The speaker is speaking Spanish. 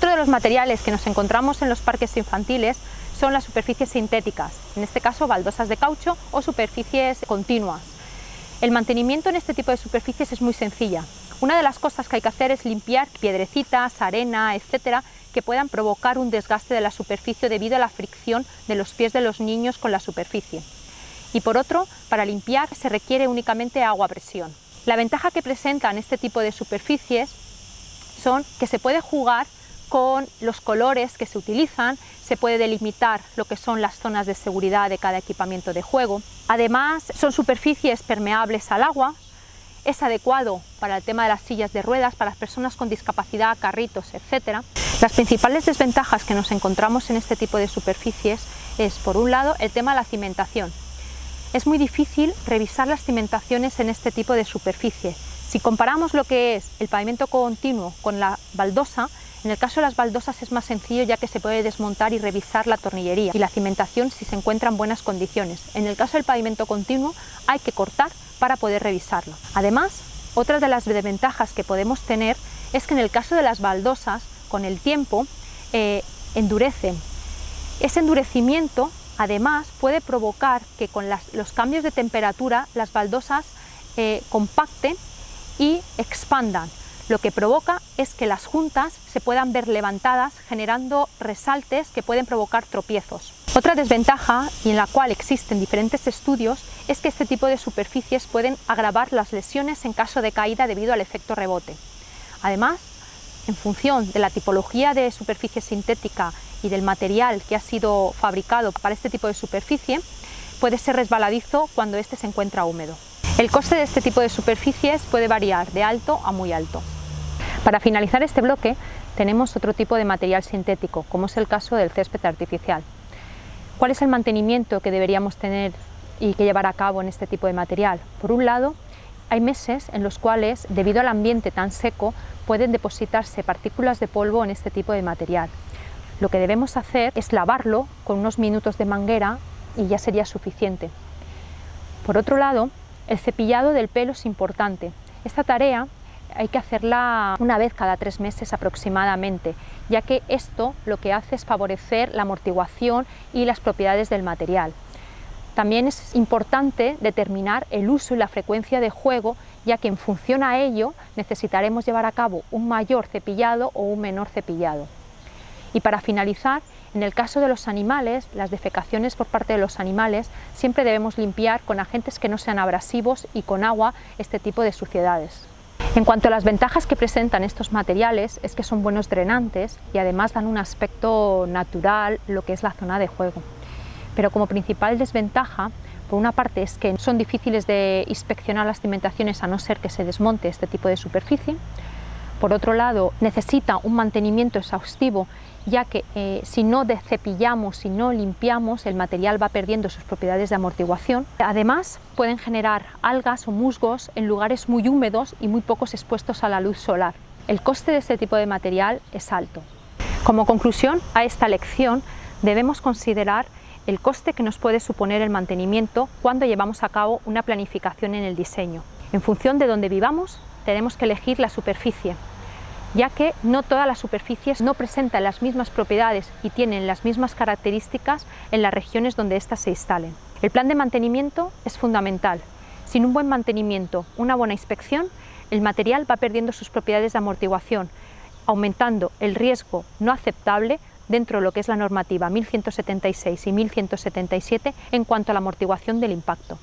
los materiales que nos encontramos en los parques infantiles son las superficies sintéticas, en este caso baldosas de caucho o superficies continuas. El mantenimiento en este tipo de superficies es muy sencilla. Una de las cosas que hay que hacer es limpiar piedrecitas, arena, etcétera, que puedan provocar un desgaste de la superficie debido a la fricción de los pies de los niños con la superficie. Y por otro, para limpiar se requiere únicamente agua a presión. La ventaja que presentan este tipo de superficies son que se puede jugar con los colores que se utilizan, se puede delimitar lo que son las zonas de seguridad de cada equipamiento de juego. Además, son superficies permeables al agua, es adecuado para el tema de las sillas de ruedas, para las personas con discapacidad, carritos, etc. Las principales desventajas que nos encontramos en este tipo de superficies es, por un lado, el tema de la cimentación. Es muy difícil revisar las cimentaciones en este tipo de superficie. Si comparamos lo que es el pavimento continuo con la baldosa, en el caso de las baldosas es más sencillo ya que se puede desmontar y revisar la tornillería y la cimentación si se encuentra en buenas condiciones. En el caso del pavimento continuo hay que cortar para poder revisarlo. Además, otra de las desventajas que podemos tener es que en el caso de las baldosas, con el tiempo, eh, endurecen. Ese endurecimiento, además, puede provocar que con los cambios de temperatura las baldosas eh, compacten y expandan, lo que provoca es que las juntas se puedan ver levantadas generando resaltes que pueden provocar tropiezos. Otra desventaja, y en la cual existen diferentes estudios, es que este tipo de superficies pueden agravar las lesiones en caso de caída debido al efecto rebote. Además, en función de la tipología de superficie sintética y del material que ha sido fabricado para este tipo de superficie, puede ser resbaladizo cuando éste se encuentra húmedo. El coste de este tipo de superficies puede variar de alto a muy alto. Para finalizar este bloque tenemos otro tipo de material sintético, como es el caso del césped artificial. ¿Cuál es el mantenimiento que deberíamos tener y que llevar a cabo en este tipo de material? Por un lado, hay meses en los cuales, debido al ambiente tan seco, pueden depositarse partículas de polvo en este tipo de material. Lo que debemos hacer es lavarlo con unos minutos de manguera y ya sería suficiente. Por otro lado, el cepillado del pelo es importante. Esta tarea hay que hacerla una vez cada tres meses aproximadamente, ya que esto lo que hace es favorecer la amortiguación y las propiedades del material. También es importante determinar el uso y la frecuencia de juego, ya que en función a ello necesitaremos llevar a cabo un mayor cepillado o un menor cepillado. Y para finalizar, en el caso de los animales, las defecaciones por parte de los animales, siempre debemos limpiar con agentes que no sean abrasivos y con agua este tipo de suciedades. En cuanto a las ventajas que presentan estos materiales es que son buenos drenantes y además dan un aspecto natural lo que es la zona de juego. Pero como principal desventaja, por una parte es que son difíciles de inspeccionar las cimentaciones a no ser que se desmonte este tipo de superficie. Por otro lado, necesita un mantenimiento exhaustivo ya que eh, si no cepillamos, si no limpiamos, el material va perdiendo sus propiedades de amortiguación. Además, pueden generar algas o musgos en lugares muy húmedos y muy pocos expuestos a la luz solar. El coste de este tipo de material es alto. Como conclusión a esta lección, debemos considerar el coste que nos puede suponer el mantenimiento cuando llevamos a cabo una planificación en el diseño. En función de donde vivamos, tenemos que elegir la superficie, ya que no todas las superficies no presentan las mismas propiedades y tienen las mismas características en las regiones donde éstas se instalen. El plan de mantenimiento es fundamental. Sin un buen mantenimiento, una buena inspección, el material va perdiendo sus propiedades de amortiguación, aumentando el riesgo no aceptable dentro de lo que es la normativa 1176 y 1177 en cuanto a la amortiguación del impacto.